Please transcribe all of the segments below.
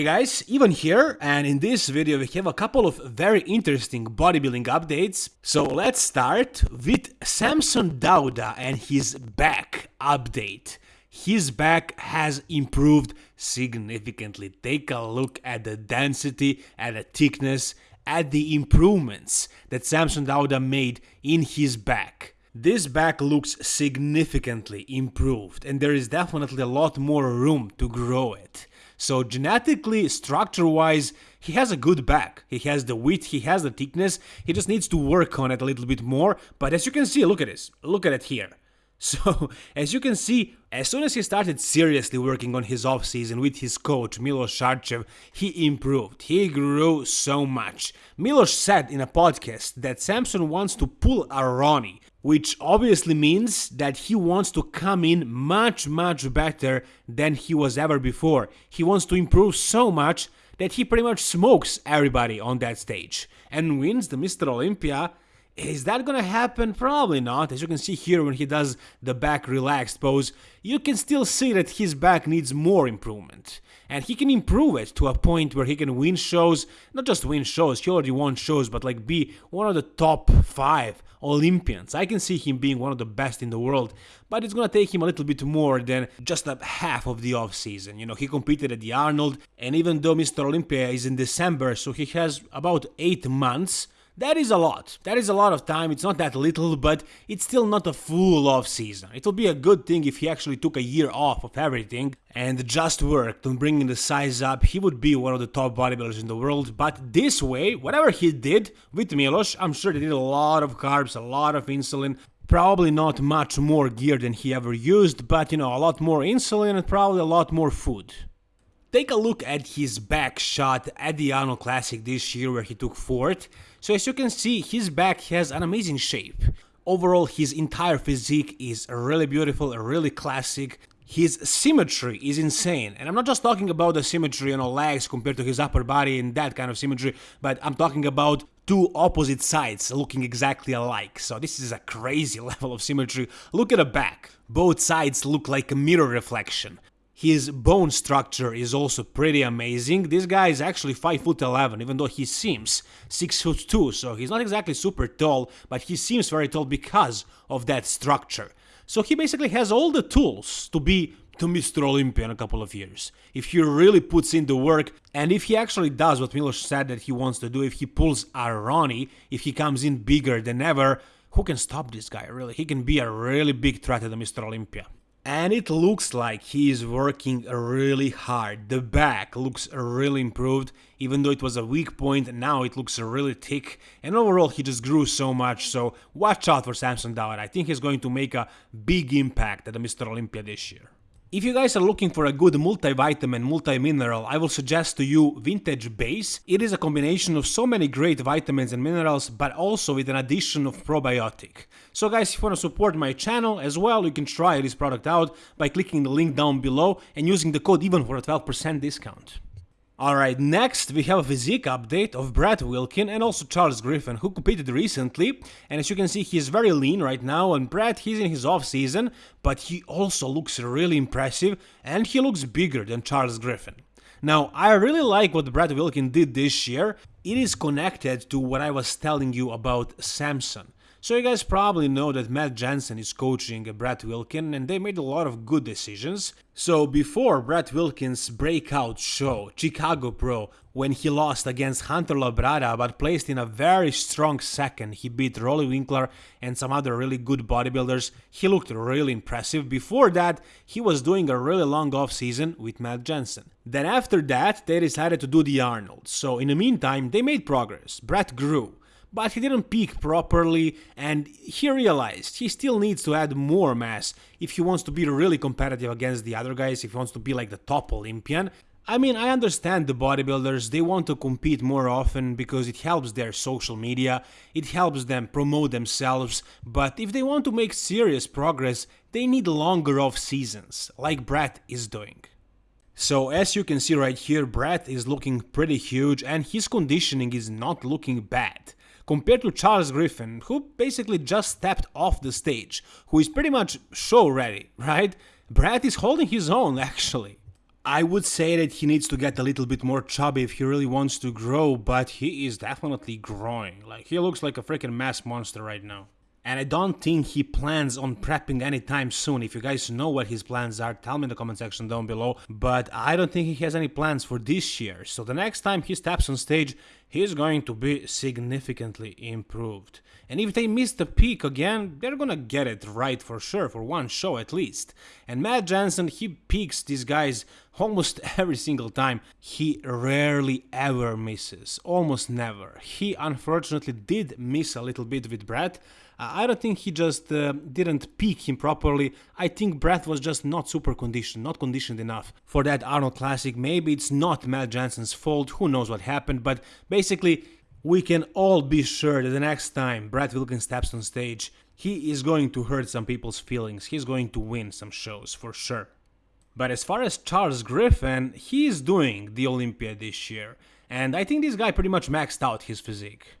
Hey guys, Ivan here, and in this video we have a couple of very interesting bodybuilding updates. So let's start with Samson Dauda and his back update. His back has improved significantly. Take a look at the density, at the thickness, at the improvements that Samson Dauda made in his back. This back looks significantly improved and there is definitely a lot more room to grow it. So genetically, structure-wise, he has a good back. He has the width, he has the thickness, he just needs to work on it a little bit more. But as you can see, look at this, look at it here. So, as you can see, as soon as he started seriously working on his offseason with his coach Milos Sarcev, he improved. He grew so much. Milos said in a podcast that Samson wants to pull a Ronnie, which obviously means that he wants to come in much, much better than he was ever before. He wants to improve so much that he pretty much smokes everybody on that stage and wins the Mr. Olympia is that gonna happen? Probably not. As you can see here when he does the back relaxed pose, you can still see that his back needs more improvement. And he can improve it to a point where he can win shows, not just win shows, he already won shows, but like be one of the top 5 Olympians. I can see him being one of the best in the world, but it's gonna take him a little bit more than just a half of the off season. You know, he competed at the Arnold, and even though Mr. Olympia is in December, so he has about 8 months that is a lot. That is a lot of time. It's not that little, but it's still not a full off season. It'll be a good thing if he actually took a year off of everything and just worked on bringing the size up. He would be one of the top bodybuilders in the world. But this way, whatever he did with Milos, I'm sure they did a lot of carbs, a lot of insulin, probably not much more gear than he ever used, but you know, a lot more insulin and probably a lot more food. Take a look at his back shot at the Arnold Classic this year where he took fourth. So as you can see, his back has an amazing shape. Overall, his entire physique is really beautiful, really classic. His symmetry is insane, and I'm not just talking about the symmetry on you know, legs compared to his upper body and that kind of symmetry, but I'm talking about two opposite sides looking exactly alike. So this is a crazy level of symmetry. Look at the back. Both sides look like a mirror reflection. His bone structure is also pretty amazing. This guy is actually 5 foot 11, even though he seems 6 foot 2, so he's not exactly super tall, but he seems very tall because of that structure. So he basically has all the tools to be to Mr. Olympia in a couple of years. If he really puts in the work, and if he actually does what Milos said that he wants to do, if he pulls a Ronnie, if he comes in bigger than ever, who can stop this guy, really? He can be a really big threat to the Mr. Olympia. And it looks like he is working really hard. The back looks really improved, even though it was a weak point, now it looks really thick. And overall, he just grew so much, so watch out for Samson Dauda. I think he's going to make a big impact at the Mr. Olympia this year. If you guys are looking for a good multivitamin, multi-mineral, I will suggest to you Vintage Base. It is a combination of so many great vitamins and minerals, but also with an addition of probiotic. So guys, if you want to support my channel as well, you can try this product out by clicking the link down below and using the code EVEN for a 12% discount. Alright, next we have a physique update of Brett Wilkin and also Charles Griffin, who competed recently, and as you can see he's very lean right now, and Brett he's in his off season, but he also looks really impressive, and he looks bigger than Charles Griffin. Now, I really like what Brett Wilkin did this year, it is connected to what I was telling you about Samson. So you guys probably know that Matt Jansen is coaching Brett Wilkin and they made a lot of good decisions. So before Brett Wilkin's breakout show, Chicago Pro, when he lost against Hunter Labrada but placed in a very strong second, he beat Roelly Winklaar and some other really good bodybuilders, he looked really impressive. Before that, he was doing a really long off season with Matt Jansen. Then after that, they decided to do the Arnold. So in the meantime, they made progress. Brett grew but he didn't peak properly and he realized he still needs to add more mass if he wants to be really competitive against the other guys, if he wants to be like the top Olympian. I mean, I understand the bodybuilders, they want to compete more often because it helps their social media, it helps them promote themselves, but if they want to make serious progress, they need longer off seasons, like Brett is doing. So as you can see right here, Brett is looking pretty huge and his conditioning is not looking bad compared to Charles Griffin, who basically just stepped off the stage, who is pretty much show ready, right? Brett is holding his own actually. I would say that he needs to get a little bit more chubby if he really wants to grow, but he is definitely growing. Like, he looks like a freaking mass monster right now. And I don't think he plans on prepping anytime soon. If you guys know what his plans are, tell me in the comment section down below. But I don't think he has any plans for this year. So the next time he steps on stage, he's going to be significantly improved. And if they miss the peak again, they're gonna get it right for sure, for one show at least. And Matt Jansen, he peaks these guys almost every single time. He rarely ever misses, almost never. He unfortunately did miss a little bit with Brett. I don't think he just uh, didn't peak him properly. I think Brett was just not super conditioned, not conditioned enough for that Arnold Classic. Maybe it's not Matt Jansen's fault, who knows what happened, but basically we can all be sure that the next time Brett Wilkins steps on stage, he is going to hurt some people's feelings. He's going to win some shows for sure. But as far as Charles Griffin, he is doing the Olympia this year, and I think this guy pretty much maxed out his physique.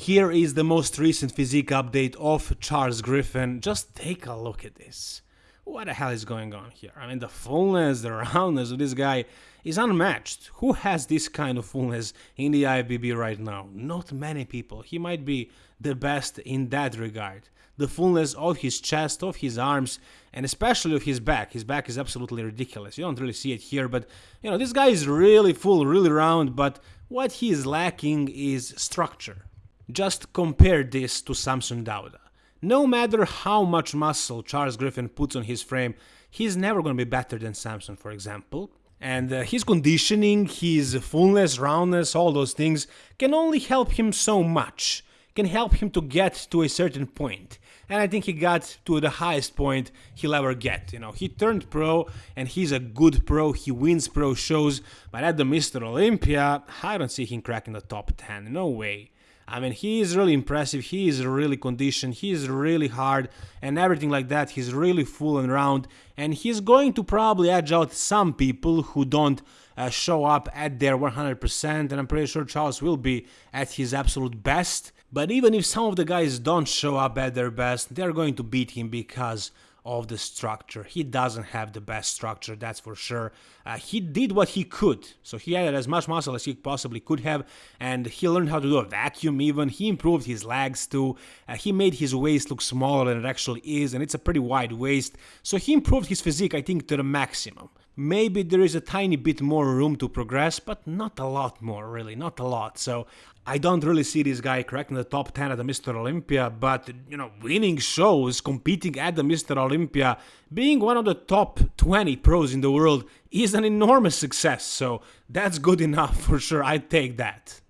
Here is the most recent physique update of Charles Griffin. Just take a look at this. What the hell is going on here? I mean, the fullness, the roundness of this guy is unmatched. Who has this kind of fullness in the IFBB right now? Not many people. He might be the best in that regard. The fullness of his chest, of his arms, and especially of his back. His back is absolutely ridiculous. You don't really see it here, but you know, this guy is really full, really round, but what he is lacking is structure. Just compare this to Samson Dauda. No matter how much muscle Charles Griffin puts on his frame, he's never going to be better than Samson, for example. And uh, his conditioning, his fullness, roundness, all those things can only help him so much, can help him to get to a certain point. And I think he got to the highest point he'll ever get. You know, he turned pro and he's a good pro, he wins pro shows, but at the Mr. Olympia, I don't see him cracking the top 10, no way. I mean, he is really impressive. He is really conditioned. He is really hard and everything like that. He's really full and round. And he's going to probably edge out some people who don't uh, show up at their 100%. And I'm pretty sure Charles will be at his absolute best. But even if some of the guys don't show up at their best, they're going to beat him because of the structure. He doesn't have the best structure, that's for sure. Uh, he did what he could, so he added as much muscle as he possibly could have, and he learned how to do a vacuum even. He improved his legs too. Uh, he made his waist look smaller than it actually is, and it's a pretty wide waist. So he improved his physique, I think, to the maximum. Maybe there is a tiny bit more room to progress, but not a lot more, really, not a lot. So I don't really see this guy cracking the top 10 at the Mr. Olympia, but, you know, winning shows, competing at the Mr. Olympia, being one of the top 20 pros in the world is an enormous success, so that's good enough for sure, I'd take that.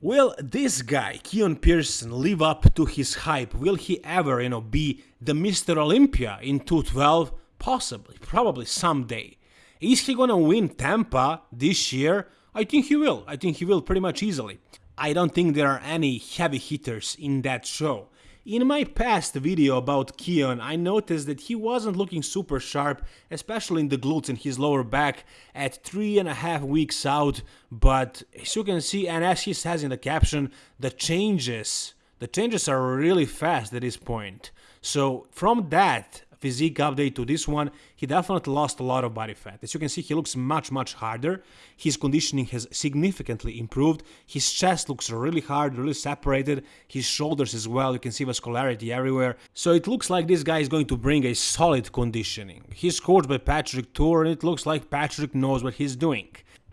Will this guy, Keon Pearson, live up to his hype? Will he ever, you know, be the Mr. Olympia in 212? Possibly, probably someday. Is he gonna win Tampa this year? I think he will. I think he will pretty much easily. I don't think there are any heavy hitters in that show. In my past video about Keon, I noticed that he wasn't looking super sharp, especially in the glutes and his lower back at three and a half weeks out, but as you can see, and as he says in the caption, the changes, the changes are really fast at this point. So from that, physique update to this one, he definitely lost a lot of body fat. As you can see, he looks much, much harder. His conditioning has significantly improved. His chest looks really hard, really separated. His shoulders as well, you can see vascularity everywhere. So it looks like this guy is going to bring a solid conditioning. He's coached by Patrick Tuor and it looks like Patrick knows what he's doing.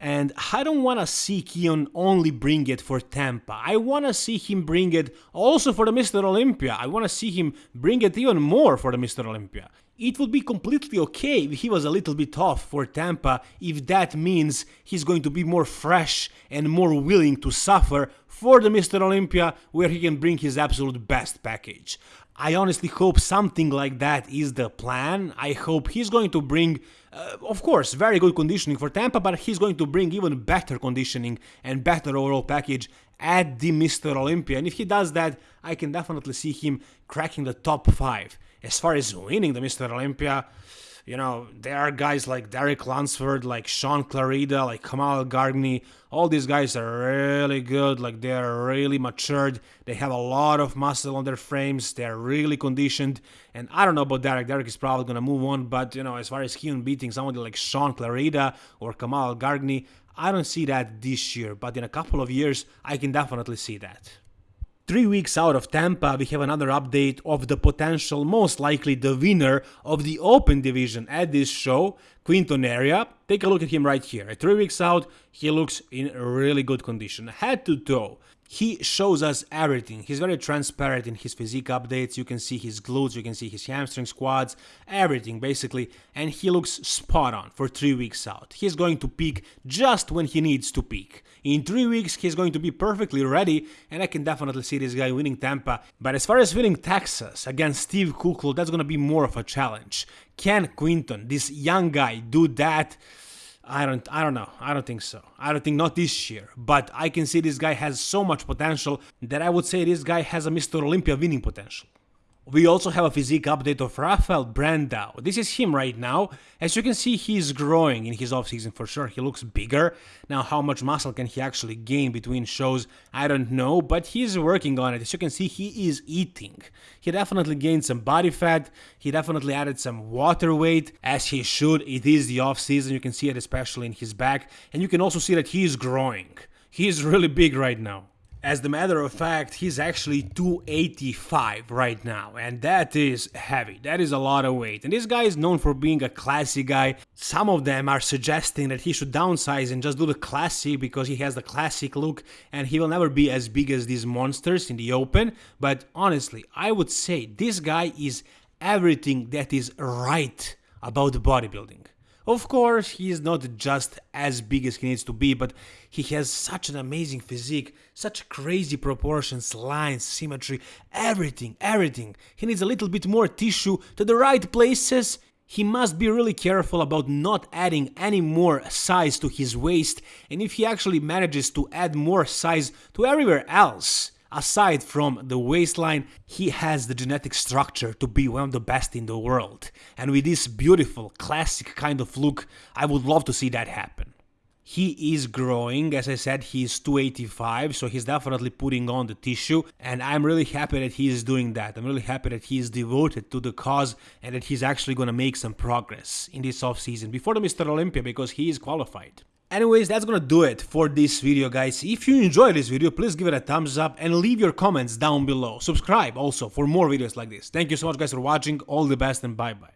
And I don't want to see Keon only bring it for Tampa. I want to see him bring it also for the Mr. Olympia. I want to see him bring it even more for the Mr. Olympia. It would be completely okay if he was a little bit off for Tampa if that means he's going to be more fresh and more willing to suffer for the Mr. Olympia where he can bring his absolute best package. I honestly hope something like that is the plan. I hope he's going to bring, uh, of course, very good conditioning for Tampa, but he's going to bring even better conditioning and better overall package at the Mr. Olympia. And if he does that, I can definitely see him cracking the top 5. As far as winning the Mr. Olympia, You know, there are guys like Derek Lunsford, like Shaun Clarida, like Kamal Gargny. All these guys are really good. Like they are really matured. They have a lot of muscle on their frames. They are really conditioned. And I don't know about Derek. Derek is probably gonna move on. But you know, as far as him beating somebody like Shaun Clarida or Kamal Gargny, I don't see that this year. But in a couple of years, I can definitely see that. Three weeks out of Tampa, we have another update of the potential, most likely the winner of the Open Division at this show, Quinton Eriya. Take a look at him right here. At three weeks out, he looks in really good condition, head to toe he shows us everything. He's very transparent in his physique updates. You can see his glutes, you can see his hamstring squats, everything basically. And he looks spot on for three weeks out. He's going to peak just when he needs to peak. In three weeks, he's going to be perfectly ready, and I can definitely see this guy winning Tampa. But as far as winning Texas against Steve Kuclo, that's going to be more of a challenge. Can Quinton, this young guy, do that? I don't I don't know. I don't think so. I don't think not this year. But I can see this guy has so much potential that I would say this guy has a Mr. Olympia winning potential. We also have a physique update of Rafael Brandao. This is him right now. As you can see, he's growing in his offseason for sure. He looks bigger. Now, how much muscle can he actually gain between shows, I don't know, but he's working on it. As you can see, he is eating. He definitely gained some body fat. He definitely added some water weight, as he should. It is the offseason. You can see it especially in his back. And you can also see that he is growing. He is really big right now. As a matter of fact, he's actually 285 right now, and that is heavy. That is a lot of weight. And this guy is known for being a classy guy. Some of them are suggesting that he should downsize and just do the classy because he has the classic look and he will never be as big as these monsters in the open. But honestly, I would say this guy is everything that is right about bodybuilding. Of course, he is not just as big as he needs to be, but he has such an amazing physique, such crazy proportions, lines, symmetry, everything, everything. He needs a little bit more tissue to the right places. He must be really careful about not adding any more size to his waist, and if he actually manages to add more size to everywhere else, Aside from the waistline, he has the genetic structure to be one of the best in the world. And with this beautiful, classic kind of look, I would love to see that happen. He is growing, as I said, he's 285, so he's definitely putting on the tissue, and I'm really happy that he is doing that. I'm really happy that he is devoted to the cause and that he's actually gonna make some progress in this off season before the Mr. Olympia because he is qualified. Anyways, that's gonna do it for this video, guys. If you enjoyed this video, please give it a thumbs up and leave your comments down below. Subscribe also for more videos like this. Thank you so much, guys, for watching. All the best and bye-bye.